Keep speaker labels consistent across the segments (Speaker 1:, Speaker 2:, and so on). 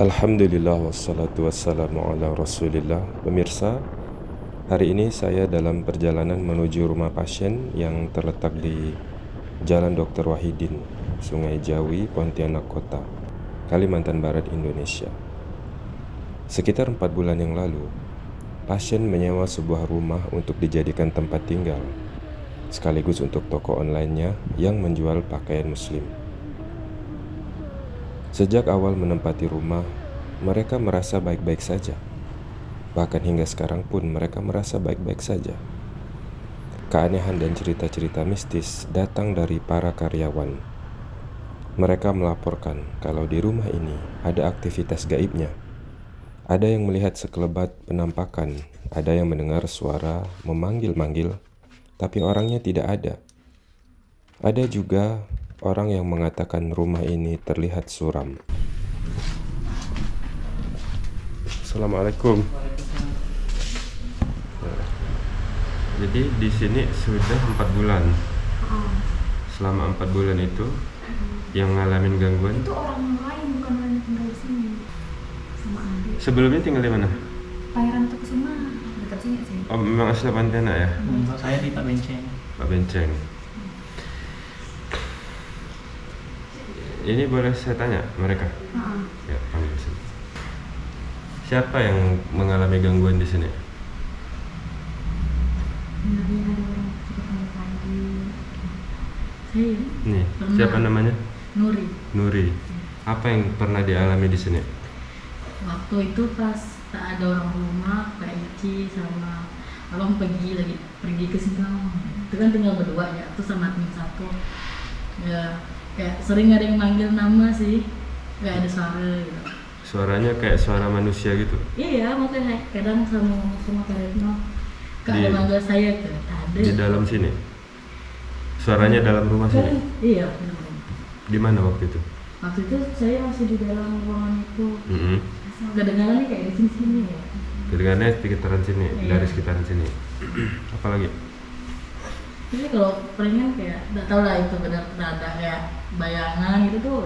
Speaker 1: Alhamdulillah wassalatu wassalamu ala rasulillah Pemirsa, hari ini saya dalam perjalanan menuju rumah pasien yang terletak di Jalan Dr. Wahidin, Sungai Jawi, Pontianak Kota, Kalimantan Barat, Indonesia Sekitar empat bulan yang lalu, pasien menyewa sebuah rumah untuk dijadikan tempat tinggal sekaligus untuk toko online-nya yang menjual pakaian muslim Sejak awal menempati rumah, mereka merasa baik-baik saja. Bahkan hingga sekarang pun mereka merasa baik-baik saja. Keanehan dan cerita-cerita mistis datang dari para karyawan. Mereka melaporkan kalau di rumah ini ada aktivitas gaibnya. Ada yang melihat sekelebat penampakan, ada yang mendengar suara memanggil-manggil, tapi orangnya tidak ada. Ada juga orang yang mengatakan rumah ini terlihat suram. Assalamualaikum. Jadi di sini sudah empat bulan. Selama empat bulan itu yang ngalamin gangguan.
Speaker 2: Itu orang lain bukan orang yang tinggal di sini. Sama adik.
Speaker 1: Sebelumnya tinggal di mana?
Speaker 2: Pangeran Tokusima dekat sini sih.
Speaker 1: Oh, memang asli Pontianak ya,
Speaker 3: Hmm, saya di Pak Benceng.
Speaker 1: Pak Benceng. Ini boleh saya tanya mereka?
Speaker 2: Heeh.
Speaker 1: Ya, panggil sini. Siapa yang mengalami gangguan di sini?
Speaker 2: Saya
Speaker 1: Nih,
Speaker 2: Pernah.
Speaker 1: siapa namanya?
Speaker 2: Nuri.
Speaker 1: Nuri. Apa yang pernah dialami di sini?
Speaker 2: Waktu itu pas tak ada orang rumah, Kak Ici sama abang pergi lagi pergi ke Singkawang. Itu kan tinggal berdua ya, tuh sama admin satu. Ya, kayak sering ada yang manggil nama sih, nggak ada suara gitu.
Speaker 1: Suaranya kayak suara manusia gitu.
Speaker 2: Iya, makanya kadang sama sama Kak Retno, Kak ada manggil saya ke ada.
Speaker 1: Di dalam sini. Suaranya dalam rumah
Speaker 2: Kan,
Speaker 1: sini.
Speaker 2: iya.
Speaker 1: Di mana waktu itu?
Speaker 2: Waktu itu saya masih di dalam ruangan itu.
Speaker 1: Mm-mm.
Speaker 2: Kedengarannya kayak di sini sini ya.
Speaker 1: Kedengarannya sekitaran sini,
Speaker 2: Iya.
Speaker 1: dari sekitaran sini. Apalagi?
Speaker 2: Jadi kalau pengen kayak nggak tahu lah itu benar benar ada kayak bayangan gitu tuh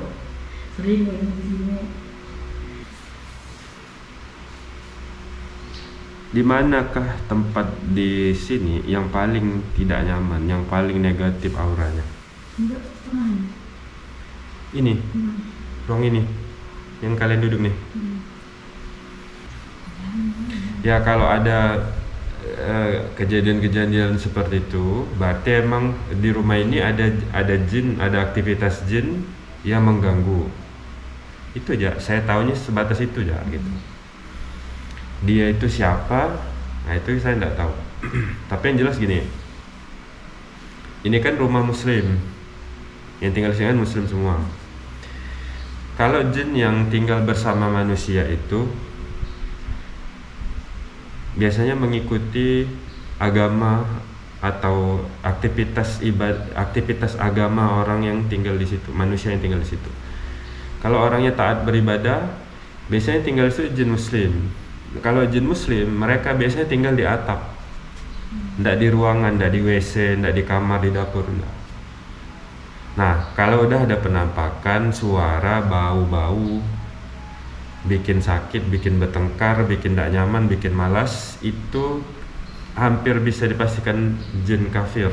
Speaker 2: sering kayak di sini.
Speaker 1: Di manakah tempat di sini yang paling tidak nyaman, yang paling negatif auranya?
Speaker 2: Enggak pernah.
Speaker 1: Ini,
Speaker 2: Hmm.
Speaker 1: ruang ini, yang kalian duduk nih.
Speaker 2: Hmm.
Speaker 1: Ya kalau ada kejadian-kejadian seperti itu, berarti emang di rumah ini ada ada jin, ada aktivitas jin yang mengganggu. Itu aja, saya tahunya sebatas itu aja gitu. Dia itu siapa? Nah itu saya tidak tahu. Tapi yang jelas gini, ini kan rumah muslim, yang tinggal di sini kan muslim semua. Kalau jin yang tinggal bersama manusia itu biasanya mengikuti agama atau aktivitas ibad aktivitas agama orang yang tinggal di situ, manusia yang tinggal di situ. Kalau orangnya taat beribadah, biasanya tinggal di situ jin muslim. Kalau jin muslim, mereka biasanya tinggal di atap. Tidak di ruangan, tidak di WC, tidak di kamar, di dapur, enggak. Nah, kalau udah ada penampakan, suara, bau-bau, bikin sakit, bikin bertengkar, bikin tidak nyaman, bikin malas, itu hampir bisa dipastikan jin kafir.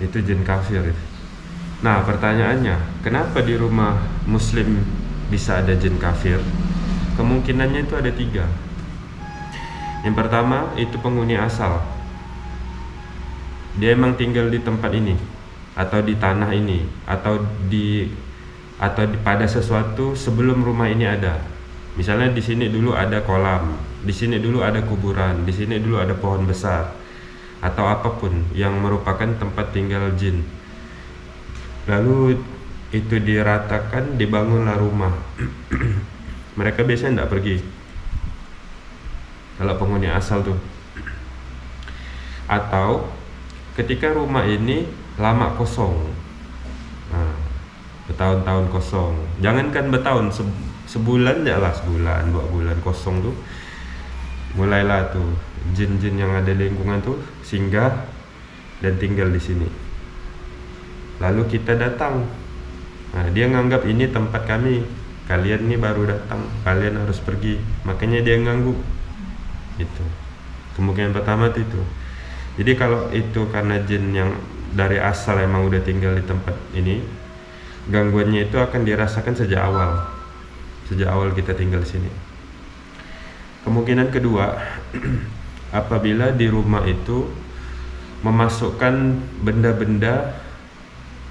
Speaker 1: Itu jin kafir. Nah, pertanyaannya, kenapa di rumah muslim bisa ada jin kafir? Kemungkinannya itu ada tiga. Yang pertama, itu penghuni asal. Dia emang tinggal di tempat ini atau di tanah ini atau di atau pada sesuatu sebelum rumah ini ada. Misalnya di sini dulu ada kolam, di sini dulu ada kuburan, di sini dulu ada pohon besar atau apa pun yang merupakan tempat tinggal jin. Lalu itu diratakan, dibangunlah rumah. Mereka biasanya tidak pergi. Kalau penghuni asal tuh. Atau ketika rumah ini lama kosong. Bertahun-tahun kosong. Jangankan bertahun, se- sebulan ya lah sebulan, dua bulan kosong tuh. Mulailah tuh jin-jin yang ada di lingkungan tuh singgah dan tinggal di sini. Lalu kita datang. Nah, dia nganggap ini tempat kami. kalian nih baru datang kalian harus pergi makanya dia ganggu itu kemungkinan pertama itu jadi kalau itu karena jin yang dari asal emang udah tinggal di tempat ini gangguannya itu akan dirasakan sejak awal. Sejak awal kita tinggal di sini. Kemungkinan kedua apabila di rumah itu memasukkan benda-benda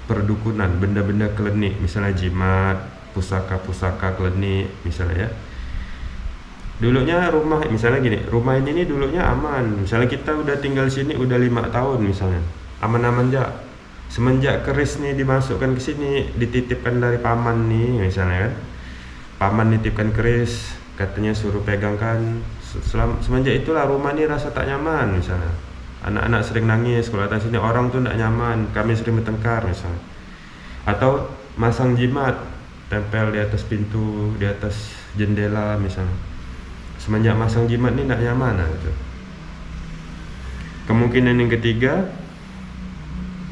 Speaker 1: perdukunan benda-benda klinik misalnya jimat pusaka-pusaka klinik misalnya ya. Dulunya rumah misalnya gini rumah ini dulunya aman. Misalnya kita udah tinggal sini udah lima tahun misalnya. Aman-aman aja semenjak keris nih dimasukkan ke sini dititipkan dari paman nih misalnya kan. Paman nitipkan keris katanya suruh pegangkan. Selam, semenjak itulah rumah ini rasa tak nyaman misalnya. Anak-anak sering nangis kalau datang sini orang tuh tidak nyaman kami sering bertengkar misalnya. Atau masang jimat tempel di atas pintu di atas jendela misalnya. Semenjak masang jimat ni nak nyaman lah gitu. Kemungkinan yang ketiga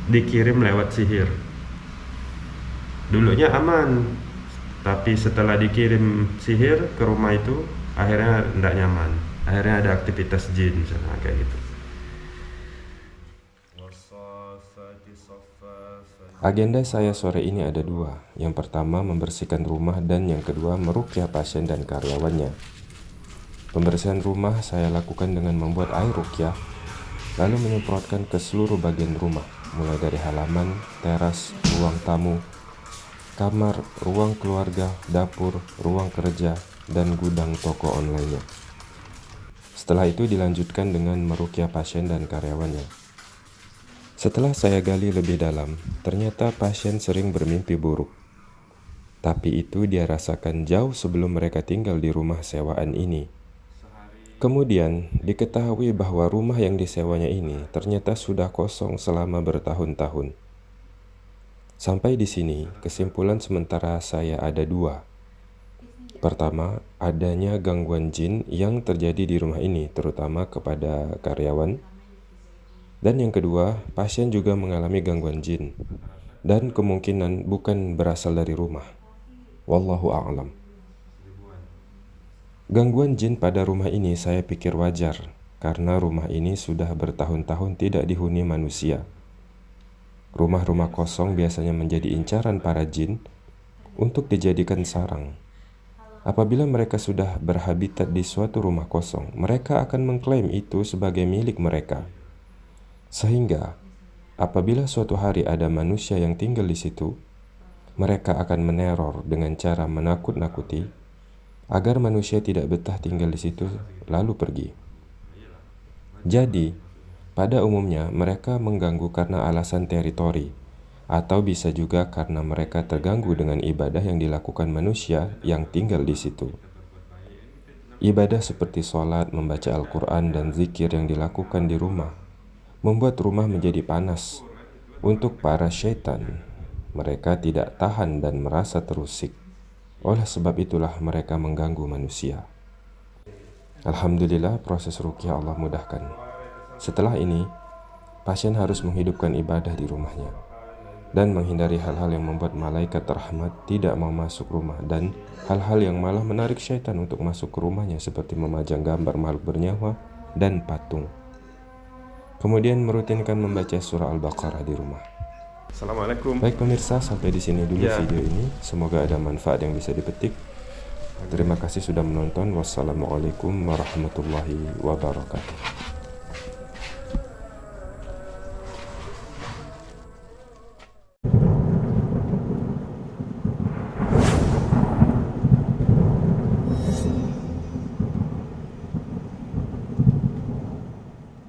Speaker 1: dikirim lewat sihir. Dulunya aman, tapi setelah dikirim sihir ke rumah itu akhirnya tidak nyaman. Akhirnya ada aktivitas jin misalnya kayak gitu.
Speaker 3: Agenda saya sore ini ada dua. Yang pertama membersihkan rumah dan yang kedua merukyah pasien dan karyawannya. Pembersihan rumah saya lakukan dengan membuat air rukyah, lalu menyemprotkan ke seluruh bagian rumah, mulai dari halaman, teras, ruang tamu, kamar, ruang keluarga, dapur, ruang kerja, dan gudang toko online-nya. Setelah itu dilanjutkan dengan merukyah pasien dan karyawannya. Setelah saya gali lebih dalam, ternyata pasien sering bermimpi buruk. Tapi itu dia rasakan jauh sebelum mereka tinggal di rumah sewaan ini. Kemudian diketahui bahwa rumah yang disewanya ini ternyata sudah kosong selama bertahun-tahun. Sampai di sini, kesimpulan sementara saya ada dua. Pertama, adanya gangguan jin yang terjadi di rumah ini, terutama kepada karyawan. Dan yang kedua, pasien juga mengalami gangguan jin, dan kemungkinan bukan berasal dari rumah. Wallahu a'lam. Gangguan jin pada rumah ini saya pikir wajar, karena rumah ini sudah bertahun-tahun tidak dihuni manusia. Rumah-rumah kosong biasanya menjadi incaran para jin untuk dijadikan sarang. Apabila mereka sudah berhabitat di suatu rumah kosong, mereka akan mengklaim itu sebagai milik mereka. Sehingga, apabila suatu hari ada manusia yang tinggal di situ, mereka akan meneror dengan cara menakut-nakuti agar manusia tidak betah tinggal di situ lalu pergi. Jadi, pada umumnya mereka mengganggu karena alasan teritori, atau bisa juga karena mereka terganggu dengan ibadah yang dilakukan manusia yang tinggal di situ. Ibadah seperti sholat, membaca Al-Quran, dan zikir yang dilakukan di rumah membuat rumah menjadi panas untuk para syaitan. Mereka tidak tahan dan merasa terusik. Oleh sebab itulah mereka mengganggu manusia. Alhamdulillah proses rukyah Allah mudahkan. Setelah ini, pasien harus menghidupkan ibadah di rumahnya dan menghindari hal-hal yang membuat malaikat rahmat tidak mau masuk rumah dan hal-hal yang malah menarik syaitan untuk masuk ke rumahnya seperti memajang gambar makhluk bernyawa dan patung. Kemudian merutinkan membaca surah Al-Baqarah di rumah.
Speaker 1: Assalamualaikum.
Speaker 3: Baik pemirsa, sampai di sini dulu ya. video ini. Semoga ada manfaat yang bisa dipetik. Terima kasih sudah menonton. Wassalamualaikum warahmatullahi wabarakatuh.